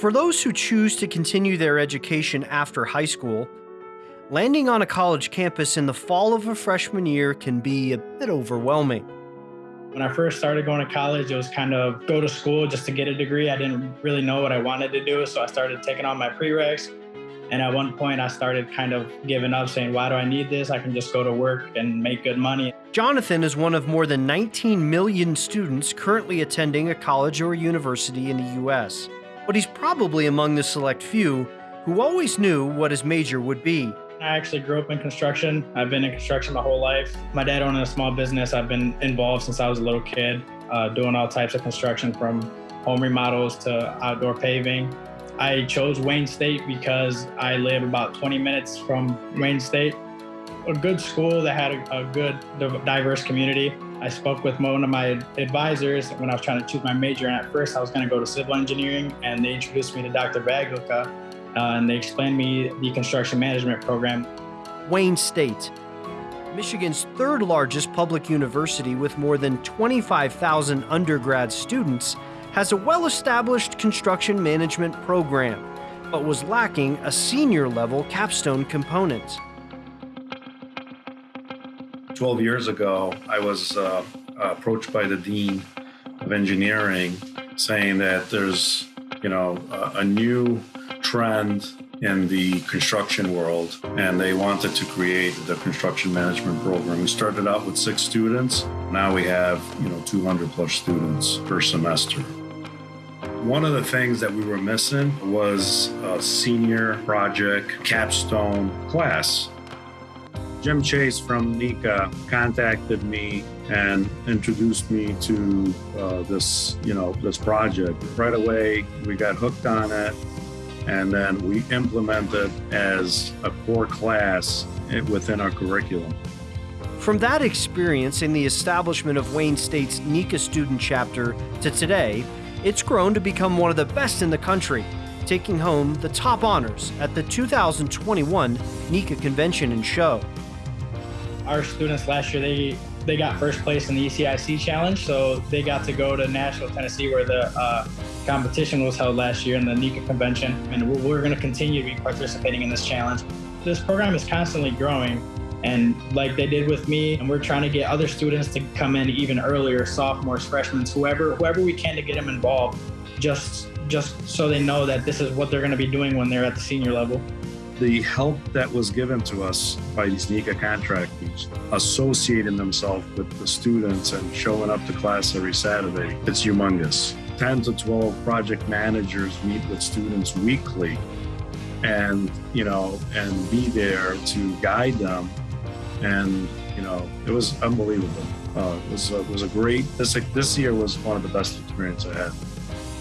For those who choose to continue their education after high school, landing on a college campus in the fall of a freshman year can be a bit overwhelming. When I first started going to college, it was kind of go to school just to get a degree. I didn't really know what I wanted to do, so I started taking on my prereqs. And at one point, I started kind of giving up, saying, Why do I need this? I can just go to work and make good money. Jonathan is one of more than 19 million students currently attending a college or university in the U.S. But he's probably among the select few who always knew what his major would be. I actually grew up in construction. I've been in construction my whole life. My dad owned a small business. I've been involved since I was a little kid, uh, doing all types of construction from home remodels to outdoor paving. I chose Wayne State because I live about 20 minutes from Wayne State. A good school that had a, a good diverse community. I spoke with one of my advisors when I was trying to choose my major, and at first I was going to go to civil engineering, and they introduced me to Dr. Baglica, uh, and they explained me the construction management program. Wayne State, Michigan's third largest public university with more than 25,000 undergrad students, has a well established construction management program, but was lacking a senior level capstone component. 12 years ago, I was uh, approached by the Dean of Engineering saying that there's, you know, a, a new trend in the construction world, and they wanted to create the construction management program. We started out with six students. Now we have, you know, 200 plus students per semester. One of the things that we were missing was a senior project capstone class. Jim Chase from NECA contacted me and introduced me to uh, this, you know, this project. Right away, we got hooked on it and then we implemented as a core class within our curriculum. From that experience in the establishment of Wayne State's NECA student chapter to today, it's grown to become one of the best in the country, taking home the top honors at the 2021 NECA Convention and Show. Our students last year, they they got first place in the ECIC challenge, so they got to go to Nashville, Tennessee, where the uh, competition was held last year in the NECA convention, and we're, we're going to continue to be participating in this challenge. This program is constantly growing, and like they did with me, and we're trying to get other students to come in even earlier, sophomores, freshmen, whoever, whoever we can to get them involved, just just so they know that this is what they're going to be doing when they're at the senior level the help that was given to us by these NECA contractors, associating themselves with the students and showing up to class every Saturday, it's humongous. 10 to 12 project managers meet with students weekly and, you know, and be there to guide them. And, you know, it was unbelievable. Uh, it, was, it was a great, this, this year was one of the best experiences I had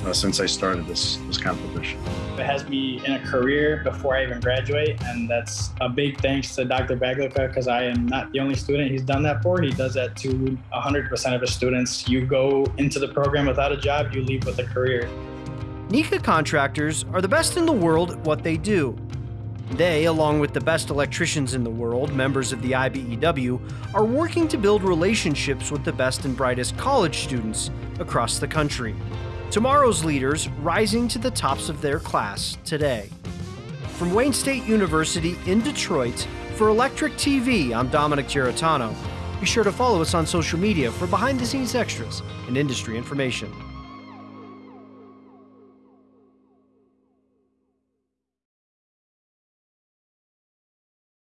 uh, since I started this this competition. It has me in a career before I even graduate, and that's a big thanks to Dr. Baglica because I am not the only student he's done that for. He does that to 100% of his students. You go into the program without a job, you leave with a career. NECA contractors are the best in the world at what they do. They, along with the best electricians in the world, members of the IBEW, are working to build relationships with the best and brightest college students across the country. Tomorrow's leaders rising to the tops of their class today. From Wayne State University in Detroit, for Electric TV, I'm Dominic Giarratano. Be sure to follow us on social media for behind the scenes extras and industry information.